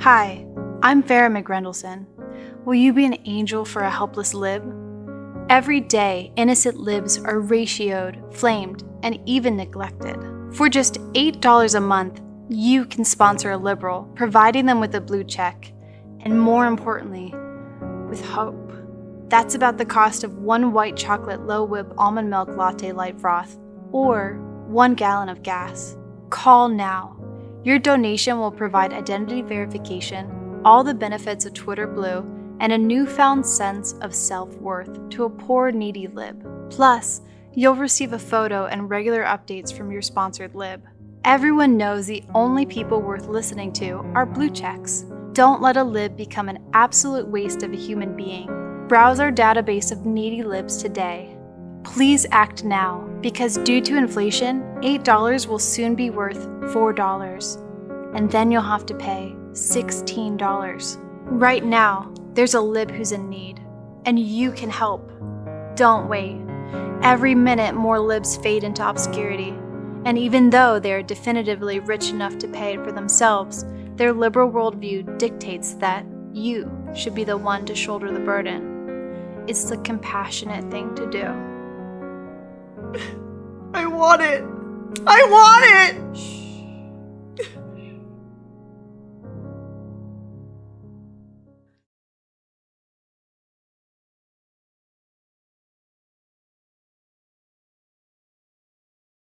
Hi, I'm Farah McGrendelson. Will you be an angel for a helpless lib? Every day, innocent libs are ratioed, flamed, and even neglected. For just $8 a month, you can sponsor a liberal, providing them with a blue check, and more importantly, with hope. That's about the cost of one white chocolate low whip almond milk latte light froth, or one gallon of gas. Call now. Your donation will provide identity verification, all the benefits of Twitter Blue, and a newfound sense of self worth to a poor, needy lib. Plus, you'll receive a photo and regular updates from your sponsored lib. Everyone knows the only people worth listening to are blue checks. Don't let a lib become an absolute waste of a human being. Browse our database of needy libs today. Please act now, because due to inflation, $8 will soon be worth $4, and then you'll have to pay $16. Right now, there's a lib who's in need, and you can help. Don't wait. Every minute, more libs fade into obscurity, and even though they are definitively rich enough to pay for themselves, their liberal worldview dictates that you should be the one to shoulder the burden. It's the compassionate thing to do. I want it! I want it!